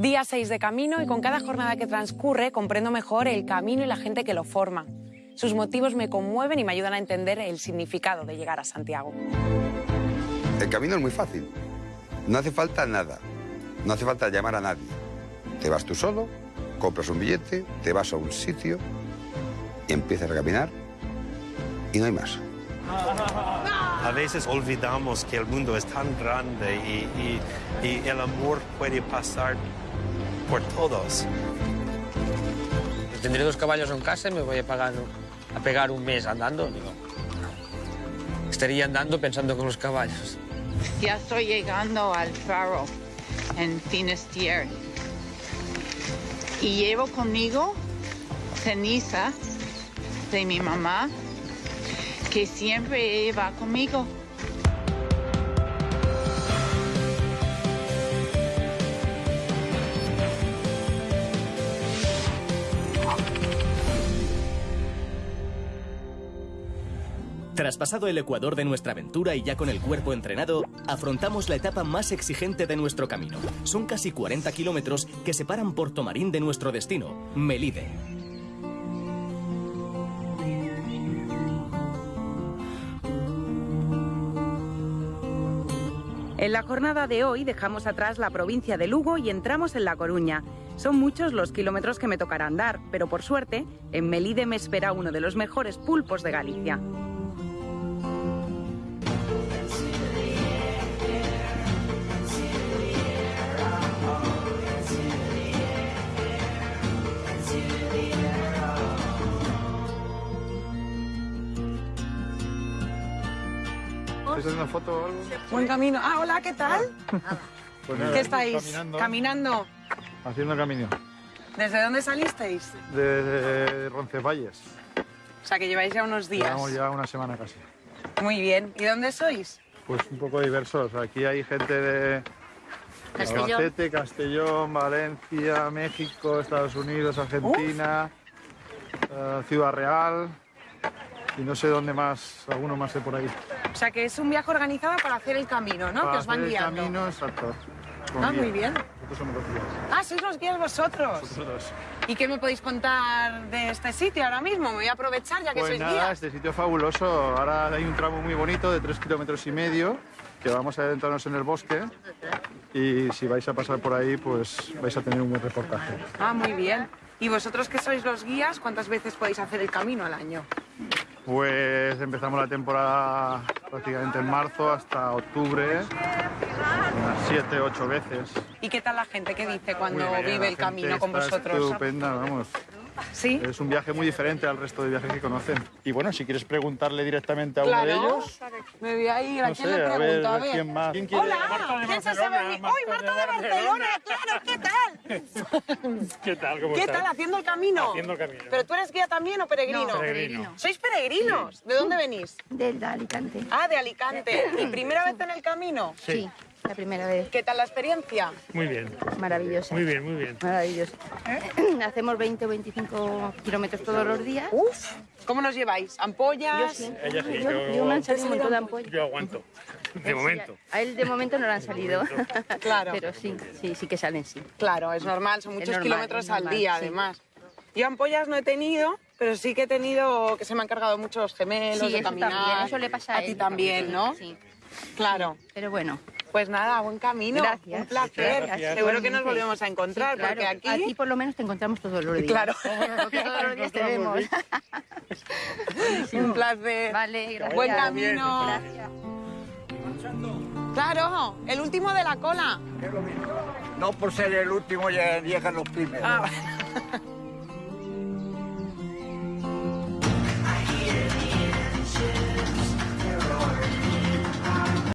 Día 6 de camino y con cada jornada que transcurre comprendo mejor el camino y la gente que lo forma. Sus motivos me conmueven y me ayudan a entender el significado de llegar a Santiago. El camino es muy fácil. No hace falta nada. No hace falta llamar a nadie. Te vas tú solo, compras un billete, te vas a un sitio y empiezas a caminar y no hay más. A veces olvidamos que el mundo es tan grande y, y- y el amor puede pasar por todos. Tendré dos caballos en casa y me voy a, pagar, a pegar un mes andando. Digo, estaría andando pensando con los caballos. Ya estoy llegando al faro en Finisterre. Y llevo conmigo ceniza de mi mamá, que siempre va conmigo. Traspasado el ecuador de nuestra aventura y ya con el cuerpo entrenado, afrontamos la etapa más exigente de nuestro camino. Son casi 40 kilómetros que separan Porto Marín de nuestro destino, Melide. En la jornada de hoy dejamos atrás la provincia de Lugo y entramos en La Coruña. Son muchos los kilómetros que me tocará andar, pero por suerte, en Melide me espera uno de los mejores pulpos de Galicia. ¿Estás haciendo foto o algo? Buen camino. Ah, hola, ¿qué tal? Pues nada, ¿Qué estáis? Caminando. Caminando. Haciendo camino. ¿Desde dónde salisteis? De Roncesvalles. O sea, que lleváis ya unos días. Llevamos ya una semana casi. Muy bien. ¿Y dónde sois? Pues un poco diversos. Aquí hay gente de Castellón. Albacete, Castellón, Valencia, México, Estados Unidos, Argentina, eh, Ciudad Real y no sé dónde más, alguno más de por ahí. O sea, que es un viaje organizado para hacer el camino, ¿no? Para que os van hacer el guiando. camino, exacto. con Ah, guía. muy bien. Nosotros somos los guías. Ah, sois los guías vosotros. Nosotros. ¿Y qué me podéis contar de este sitio ahora mismo? Me voy a aprovechar ya que Pues sois nada, guías. este sitio es fabuloso. Ahora hay un tramo muy bonito de tres kilómetros y medio que vamos a adentrarnos en el bosque y si vais a pasar por ahí, pues vais a tener un buen reportaje. Ah, muy bien. ¿Y vosotros que sois los guías, cuántas veces podéis hacer el camino al año? Pues empezamos la temporada prácticamente en marzo hasta octubre, unas siete, ocho veces. ¿Y qué tal la gente? ¿Qué dice cuando bien, vive el camino con vosotros? Estupenda, vamos. ¿Sí? Es un viaje muy diferente al resto de viajes que conocen. Y bueno, si quieres preguntarle directamente a uno de Claro. ellos, Me voy a ir. ¿A no quién sé, le a ver, pregunto? A ver. ¿quién más? ¿Quién quiere? Hola, Marta de ¿quién se sabe? mi- ¡Uy, Marta de Barcelona! ¡Claro! ¿Qué tal? ¿Qué tal? ¿Cómo ¿Qué estás? tal? ¿Haciendo el camino? Haciendo el camino. ¿Pero tú eres guía también o peregrino? No, peregrino. ¿Sois peregrinos? ¿De dónde venís? Del Alicante. Ah, de Alicante. ¿Y primera vez en el camino? Sí, la primera vez. ¿Qué tal la experiencia? Muy bien. Maravillosa. Muy bien, muy bien. Maravilloso. Hacemos 20 o 25 kilómetros todos los días. Uf, ¿cómo nos lleváis? ¿Ampollas? Yo sí. Ella sí, Yo, yo- yo me han salido un montón de ampollas. Yo aguanto. De momento. A él de momento no le han salido. Claro. Pero sí, sí, sí que salen, sí. Claro, es normal, son muchos normal, kilómetros al día, sí. además. Yo ampollas no he tenido, pero sí que he tenido que se me han cargado muchos gemelos Sí, de eso caminar. también, eso le pasa a ti él también, también, ¿no? sí. Claro. Pero bueno. Pues nada, buen camino. Gracias. Un placer. Gracias. Seguro que nos volvemos a encontrar, Sí, claro. porque aquí... A ti por lo menos te encontramos todos los días. Claro. Todos los días te vemos. Un placer. Vale, gracias. Buen camino. Gracias. Claro, el último de la cola. No por ser el último ya llegan los primeros. Ah,